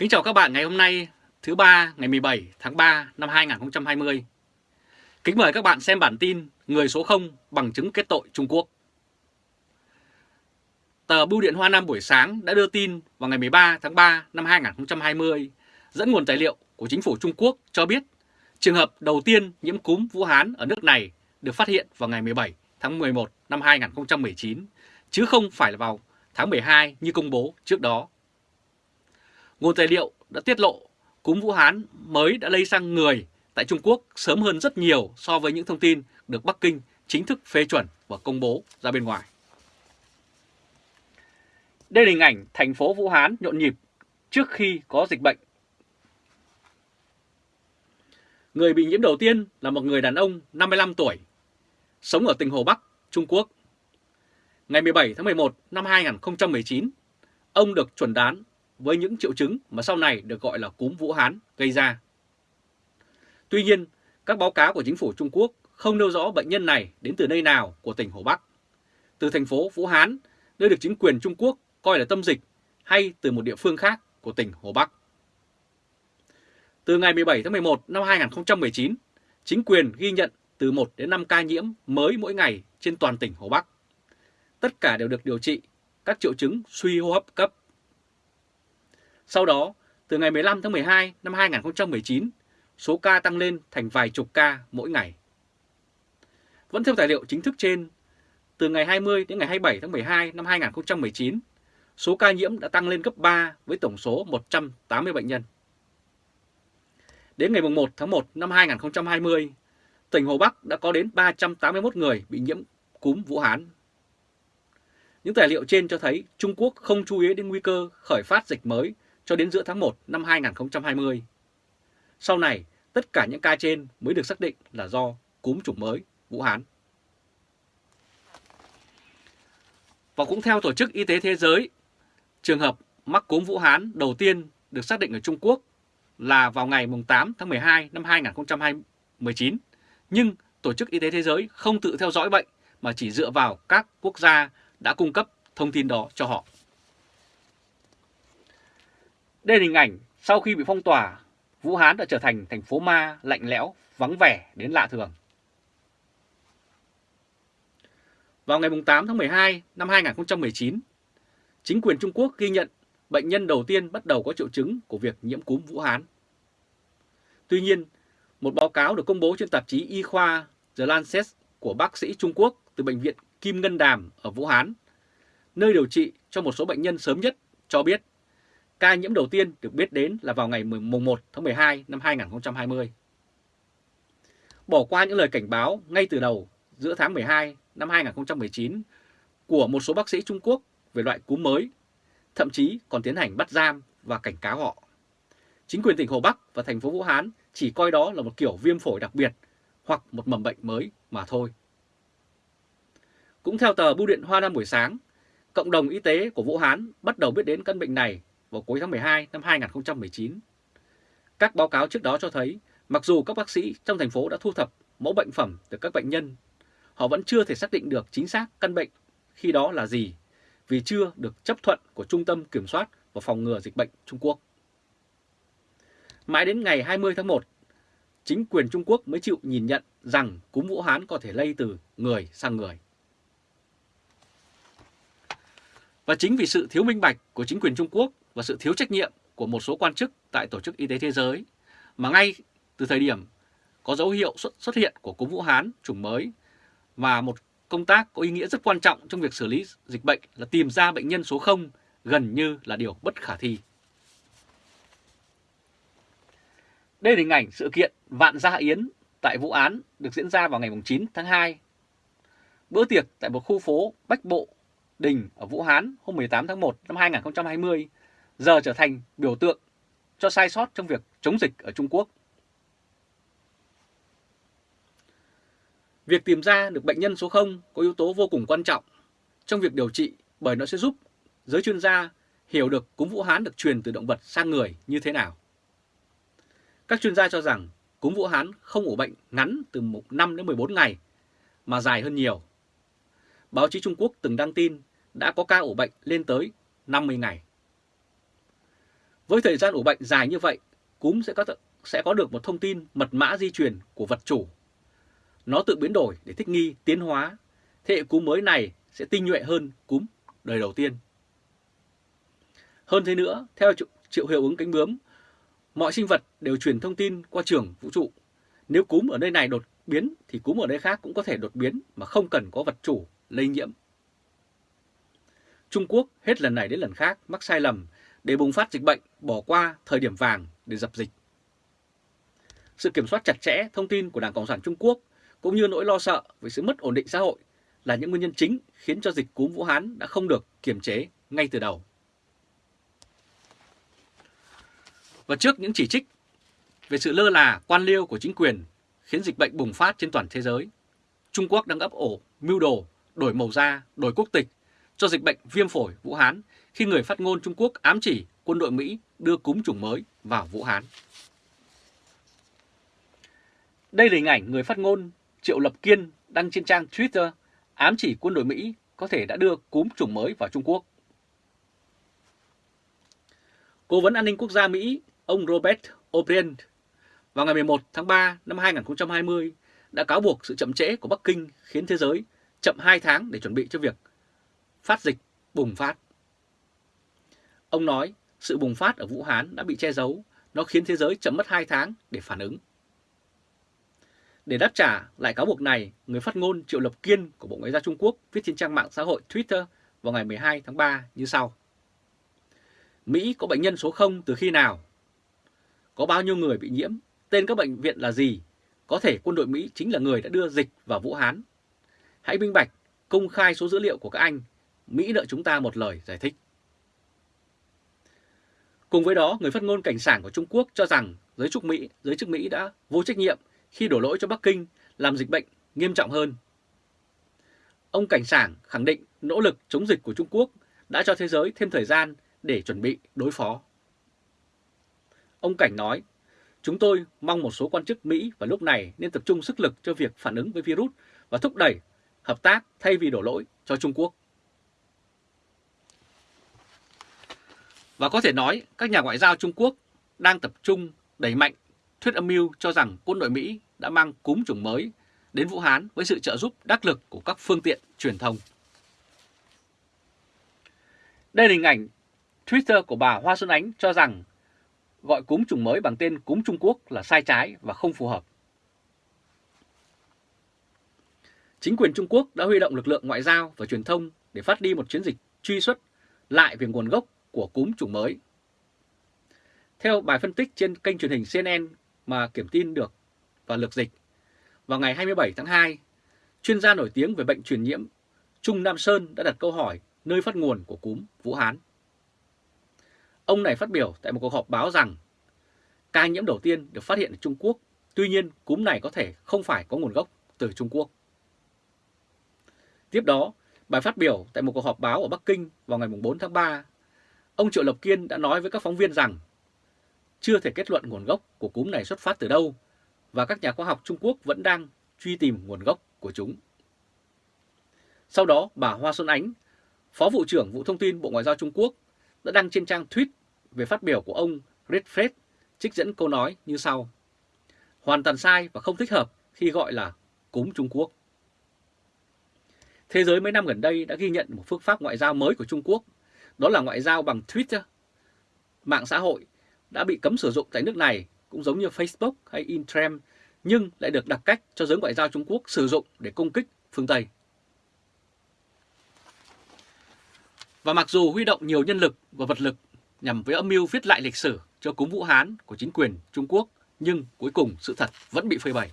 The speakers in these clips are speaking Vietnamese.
Kính chào các bạn ngày hôm nay, thứ ba, ngày 17 tháng 3 năm 2020. Kính mời các bạn xem bản tin Người số 0 bằng chứng kết tội Trung Quốc. Tờ Bưu điện Hoa Nam buổi sáng đã đưa tin vào ngày 13 tháng 3 năm 2020 dẫn nguồn tài liệu của chính phủ Trung Quốc cho biết trường hợp đầu tiên nhiễm cúm Vũ Hán ở nước này được phát hiện vào ngày 17 tháng 11 năm 2019 chứ không phải là vào tháng 12 như công bố trước đó. Nguồn tài liệu đã tiết lộ cúm Vũ Hán mới đã lây sang người tại Trung Quốc sớm hơn rất nhiều so với những thông tin được Bắc Kinh chính thức phê chuẩn và công bố ra bên ngoài. Đây là hình ảnh thành phố Vũ Hán nhộn nhịp trước khi có dịch bệnh. Người bị nhiễm đầu tiên là một người đàn ông 55 tuổi, sống ở tỉnh Hồ Bắc, Trung Quốc. Ngày 17 tháng 11 năm 2019, ông được chuẩn đoán với những triệu chứng mà sau này được gọi là cúm Vũ Hán gây ra. Tuy nhiên, các báo cáo của chính phủ Trung Quốc không nêu rõ bệnh nhân này đến từ nơi nào của tỉnh Hồ Bắc, từ thành phố Vũ Hán, nơi được chính quyền Trung Quốc coi là tâm dịch, hay từ một địa phương khác của tỉnh Hồ Bắc. Từ ngày 17 tháng 11 năm 2019, chính quyền ghi nhận từ 1 đến 5 ca nhiễm mới mỗi ngày trên toàn tỉnh Hồ Bắc. Tất cả đều được điều trị các triệu chứng suy hô hấp cấp sau đó, từ ngày 15 tháng 12 năm 2019, số ca tăng lên thành vài chục ca mỗi ngày. Vẫn theo tài liệu chính thức trên, từ ngày 20 đến ngày 27 tháng 12 năm 2019, số ca nhiễm đã tăng lên gấp 3 với tổng số 180 bệnh nhân. Đến ngày 1 tháng 1 năm 2020, tỉnh Hồ Bắc đã có đến 381 người bị nhiễm cúm Vũ Hán. Những tài liệu trên cho thấy Trung Quốc không chú ý đến nguy cơ khởi phát dịch mới cho đến giữa tháng 1 năm 2020. Sau này, tất cả những ca trên mới được xác định là do cúm chủng mới Vũ Hán. Và cũng theo Tổ chức Y tế Thế giới, trường hợp mắc cúm Vũ Hán đầu tiên được xác định ở Trung Quốc là vào ngày 8 tháng 12 năm 2019. Nhưng Tổ chức Y tế Thế giới không tự theo dõi bệnh mà chỉ dựa vào các quốc gia đã cung cấp thông tin đó cho họ. Đây là hình ảnh sau khi bị phong tỏa, Vũ Hán đã trở thành thành phố ma lạnh lẽo, vắng vẻ đến lạ thường. Vào ngày 8 tháng 12 năm 2019, chính quyền Trung Quốc ghi nhận bệnh nhân đầu tiên bắt đầu có triệu chứng của việc nhiễm cúm Vũ Hán. Tuy nhiên, một báo cáo được công bố trên tạp chí y khoa The Lancet của bác sĩ Trung Quốc từ bệnh viện Kim Ngân Đàm ở Vũ Hán, nơi điều trị cho một số bệnh nhân sớm nhất, cho biết Ca nhiễm đầu tiên được biết đến là vào ngày 1 tháng 12 năm 2020. Bỏ qua những lời cảnh báo ngay từ đầu giữa tháng 12 năm 2019 của một số bác sĩ Trung Quốc về loại cúm mới, thậm chí còn tiến hành bắt giam và cảnh cáo họ. Chính quyền tỉnh Hồ Bắc và thành phố Vũ Hán chỉ coi đó là một kiểu viêm phổi đặc biệt hoặc một mầm bệnh mới mà thôi. Cũng theo tờ Bưu điện Hoa Nam buổi sáng, cộng đồng y tế của Vũ Hán bắt đầu biết đến căn bệnh này vào cuối tháng 12 năm 2019. Các báo cáo trước đó cho thấy, mặc dù các bác sĩ trong thành phố đã thu thập mẫu bệnh phẩm từ các bệnh nhân, họ vẫn chưa thể xác định được chính xác căn bệnh khi đó là gì, vì chưa được chấp thuận của Trung tâm Kiểm soát và Phòng ngừa Dịch bệnh Trung Quốc. Mãi đến ngày 20 tháng 1, chính quyền Trung Quốc mới chịu nhìn nhận rằng cúm Vũ Hán có thể lây từ người sang người. Và chính vì sự thiếu minh bạch của chính quyền Trung Quốc và sự thiếu trách nhiệm của một số quan chức tại Tổ chức Y tế Thế giới mà ngay từ thời điểm có dấu hiệu xuất, xuất hiện của cúm Vũ Hán chủng mới và một công tác có ý nghĩa rất quan trọng trong việc xử lý dịch bệnh là tìm ra bệnh nhân số 0 gần như là điều bất khả thi. Đây là hình ảnh sự kiện Vạn Gia Yến tại vụ Án được diễn ra vào ngày 9 tháng 2. Bữa tiệc tại một khu phố Bách Bộ, Đình ở Vũ Hán hôm 18 tháng 1 năm 2020 giờ trở thành biểu tượng cho sai sót trong việc chống dịch ở Trung Quốc. Việc tìm ra được bệnh nhân số 0 có yếu tố vô cùng quan trọng trong việc điều trị bởi nó sẽ giúp giới chuyên gia hiểu được cúm Vũ Hán được truyền từ động vật sang người như thế nào. Các chuyên gia cho rằng cúm Vũ Hán không ủ bệnh ngắn từ 5 đến 14 ngày mà dài hơn nhiều. Báo chí Trung Quốc từng đăng tin đã có ca ủ bệnh lên tới 50 ngày. Với thời gian ủ bệnh dài như vậy, cúm sẽ có, sẽ có được một thông tin mật mã di truyền của vật chủ. Nó tự biến đổi để thích nghi, tiến hóa. Thế hệ cúm mới này sẽ tinh nhuệ hơn cúm đời đầu tiên. Hơn thế nữa, theo triệu hiệu ứng cánh bướm, mọi sinh vật đều truyền thông tin qua trường vũ trụ. Nếu cúm ở nơi này đột biến thì cúm ở nơi khác cũng có thể đột biến mà không cần có vật chủ lây nhiễm. Trung Quốc hết lần này đến lần khác mắc sai lầm để bùng phát dịch bệnh bỏ qua thời điểm vàng để dập dịch. Sự kiểm soát chặt chẽ thông tin của Đảng Cộng sản Trung Quốc cũng như nỗi lo sợ về sự mất ổn định xã hội là những nguyên nhân chính khiến cho dịch cúm Vũ Hán đã không được kiềm chế ngay từ đầu. Và trước những chỉ trích về sự lơ là quan liêu của chính quyền khiến dịch bệnh bùng phát trên toàn thế giới, Trung Quốc đang ấp ổ, mưu đồ, đổi màu da, đổi quốc tịch cho dịch bệnh viêm phổi Vũ Hán khi người phát ngôn Trung Quốc ám chỉ quân đội Mỹ đưa cúm chủng mới vào Vũ Hán. Đây là hình ảnh người phát ngôn Triệu Lập Kiên đăng trên trang Twitter ám chỉ quân đội Mỹ có thể đã đưa cúm chủng mới vào Trung Quốc. Cố vấn an ninh quốc gia Mỹ, ông Robert O'Brien, vào ngày 11 tháng 3 năm 2020 đã cáo buộc sự chậm trễ của Bắc Kinh khiến thế giới chậm 2 tháng để chuẩn bị cho việc phát dịch bùng phát. Ông nói sự bùng phát ở Vũ Hán đã bị che giấu, nó khiến thế giới chậm mất 2 tháng để phản ứng. Để đáp trả lại cáo buộc này, người phát ngôn Triệu Lập Kiên của Bộ Ngoại giao Trung Quốc viết trên trang mạng xã hội Twitter vào ngày 12 tháng 3 như sau. Mỹ có bệnh nhân số 0 từ khi nào? Có bao nhiêu người bị nhiễm? Tên các bệnh viện là gì? Có thể quân đội Mỹ chính là người đã đưa dịch vào Vũ Hán. Hãy minh bạch, công khai số dữ liệu của các anh. Mỹ nợ chúng ta một lời giải thích. Cùng với đó, người phát ngôn cảnh sảng của Trung Quốc cho rằng giới chức Mỹ, giới chức Mỹ đã vô trách nhiệm khi đổ lỗi cho Bắc Kinh làm dịch bệnh nghiêm trọng hơn. Ông Cảnh Sảng khẳng định nỗ lực chống dịch của Trung Quốc đã cho thế giới thêm thời gian để chuẩn bị đối phó. Ông Cảnh nói, chúng tôi mong một số quan chức Mỹ vào lúc này nên tập trung sức lực cho việc phản ứng với virus và thúc đẩy hợp tác thay vì đổ lỗi cho Trung Quốc. Và có thể nói các nhà ngoại giao Trung Quốc đang tập trung đẩy mạnh thuyết âm mưu cho rằng quân đội Mỹ đã mang cúm chủng mới đến Vũ Hán với sự trợ giúp đắc lực của các phương tiện truyền thông. Đây là hình ảnh Twitter của bà Hoa Xuân Ánh cho rằng gọi cúm chủng mới bằng tên cúm Trung Quốc là sai trái và không phù hợp. Chính quyền Trung Quốc đã huy động lực lượng ngoại giao và truyền thông để phát đi một chiến dịch truy xuất lại về nguồn gốc của cúm chủng mới. Theo bài phân tích trên kênh truyền hình CNN mà kiểm tin được và lược dịch, vào ngày 27 tháng 2, chuyên gia nổi tiếng về bệnh truyền nhiễm Trung Nam Sơn đã đặt câu hỏi nơi phát nguồn của cúm Vũ Hán. Ông này phát biểu tại một cuộc họp báo rằng ca nhiễm đầu tiên được phát hiện ở Trung Quốc, tuy nhiên cúm này có thể không phải có nguồn gốc từ Trung Quốc. Tiếp đó, bài phát biểu tại một cuộc họp báo ở Bắc Kinh vào ngày 4 tháng 3, ông Triệu Lập Kiên đã nói với các phóng viên rằng chưa thể kết luận nguồn gốc của cúm này xuất phát từ đâu và các nhà khoa học Trung Quốc vẫn đang truy tìm nguồn gốc của chúng. Sau đó, bà Hoa Xuân Ánh, Phó Vụ trưởng Vụ Thông tin Bộ Ngoại giao Trung Quốc đã đăng trên trang tweet về phát biểu của ông Redfred trích dẫn câu nói như sau. Hoàn toàn sai và không thích hợp khi gọi là cúm Trung Quốc. Thế giới mấy năm gần đây đã ghi nhận một phương pháp ngoại giao mới của Trung Quốc, đó là ngoại giao bằng Twitter. Mạng xã hội đã bị cấm sử dụng tại nước này cũng giống như Facebook hay Instagram nhưng lại được đặt cách cho giới ngoại giao Trung Quốc sử dụng để công kích phương Tây. Và mặc dù huy động nhiều nhân lực và vật lực nhằm với âm mưu viết lại lịch sử cho cúm Vũ Hán của chính quyền Trung Quốc, nhưng cuối cùng sự thật vẫn bị phơi bày.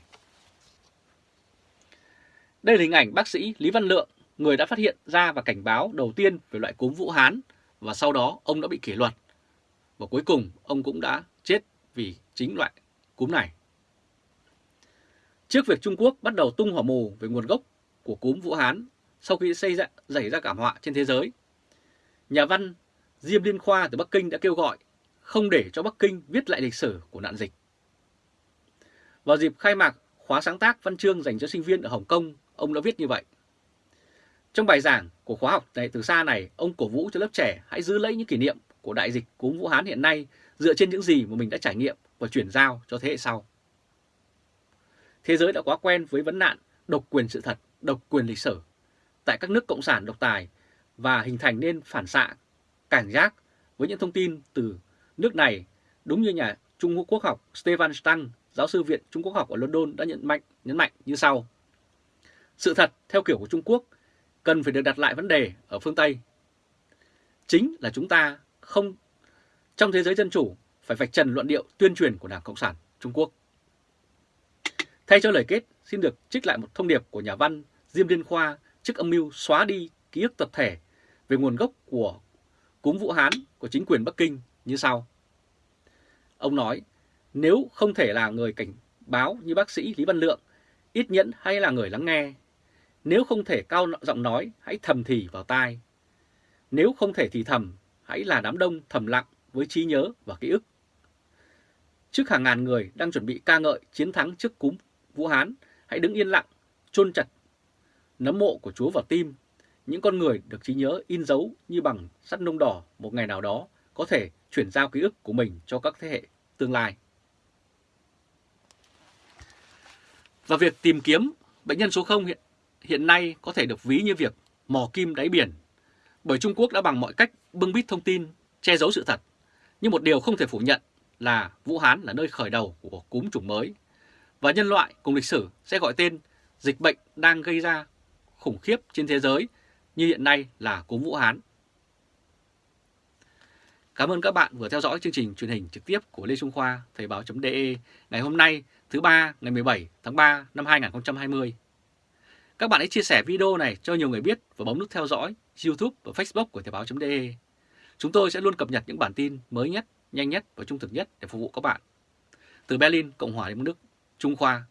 Đây là hình ảnh bác sĩ Lý Văn Lượng, người đã phát hiện ra và cảnh báo đầu tiên về loại cúm Vũ Hán và sau đó ông đã bị kỷ luật. Và cuối cùng ông cũng đã chết vì chính loại cúm này. Trước việc Trung Quốc bắt đầu tung hỏa mù về nguồn gốc của cúm Vũ Hán sau khi xây ra, xảy ra cảm họa trên thế giới, nhà văn Diêm Liên Khoa từ Bắc Kinh đã kêu gọi không để cho Bắc Kinh viết lại lịch sử của nạn dịch. Vào dịp khai mạc khóa sáng tác văn chương dành cho sinh viên ở Hồng Kông, ông đã viết như vậy. Trong bài giảng của khóa học này từ xa này, ông cổ vũ cho lớp trẻ hãy giữ lấy những kỷ niệm của đại dịch cúm Vũ Hán hiện nay dựa trên những gì mà mình đã trải nghiệm và chuyển giao cho thế hệ sau. Thế giới đã quá quen với vấn nạn độc quyền sự thật, độc quyền lịch sử tại các nước cộng sản độc tài và hình thành nên phản xạ, cảnh giác với những thông tin từ nước này đúng như nhà Trung Quốc học Stefan Stang, giáo sư viện Trung Quốc học ở London đã nhận mạnh nhấn mạnh như sau. Sự thật theo kiểu của Trung Quốc cần phải được đặt lại vấn đề ở phương Tây. Chính là chúng ta không trong thế giới dân chủ phải vạch trần luận điệu tuyên truyền của Đảng Cộng sản Trung Quốc. Thay cho lời kết, xin được trích lại một thông điệp của nhà văn Diêm Liên Khoa trước âm mưu xóa đi ký ức tập thể về nguồn gốc của cúm Vũ Hán của chính quyền Bắc Kinh như sau. Ông nói, nếu không thể là người cảnh báo như bác sĩ Lý Văn Lượng, ít nhẫn hay là người lắng nghe, nếu không thể cao giọng nói, hãy thầm thì vào tai. Nếu không thể thì thầm, hãy là đám đông thầm lặng với trí nhớ và ký ức. Trước hàng ngàn người đang chuẩn bị ca ngợi chiến thắng trước cúm Vũ Hán, hãy đứng yên lặng, chôn chặt nấm mộ của Chúa vào tim. Những con người được trí nhớ in dấu như bằng sắt nung đỏ một ngày nào đó có thể chuyển giao ký ức của mình cho các thế hệ tương lai. Và việc tìm kiếm bệnh nhân số 0 hiện, hiện nay có thể được ví như việc mò kim đáy biển, bởi Trung Quốc đã bằng mọi cách bưng bít thông tin, che giấu sự thật. Nhưng một điều không thể phủ nhận là Vũ Hán là nơi khởi đầu của cúm chủng mới, và nhân loại cùng lịch sử sẽ gọi tên dịch bệnh đang gây ra khủng khiếp trên thế giới như hiện nay là cúm Vũ Hán. Cảm ơn các bạn vừa theo dõi chương trình truyền hình trực tiếp của Lê Trung Khoa Thời báo.de ngày hôm nay thứ ba ngày 17 tháng 3 năm 2020. Các bạn hãy chia sẻ video này cho nhiều người biết và bấm nút theo dõi YouTube và Facebook của Thời báo.de. Chúng tôi sẽ luôn cập nhật những bản tin mới nhất, nhanh nhất và trung thực nhất để phục vụ các bạn. Từ Berlin, Cộng hòa Liên bang Đức, Trung Khoa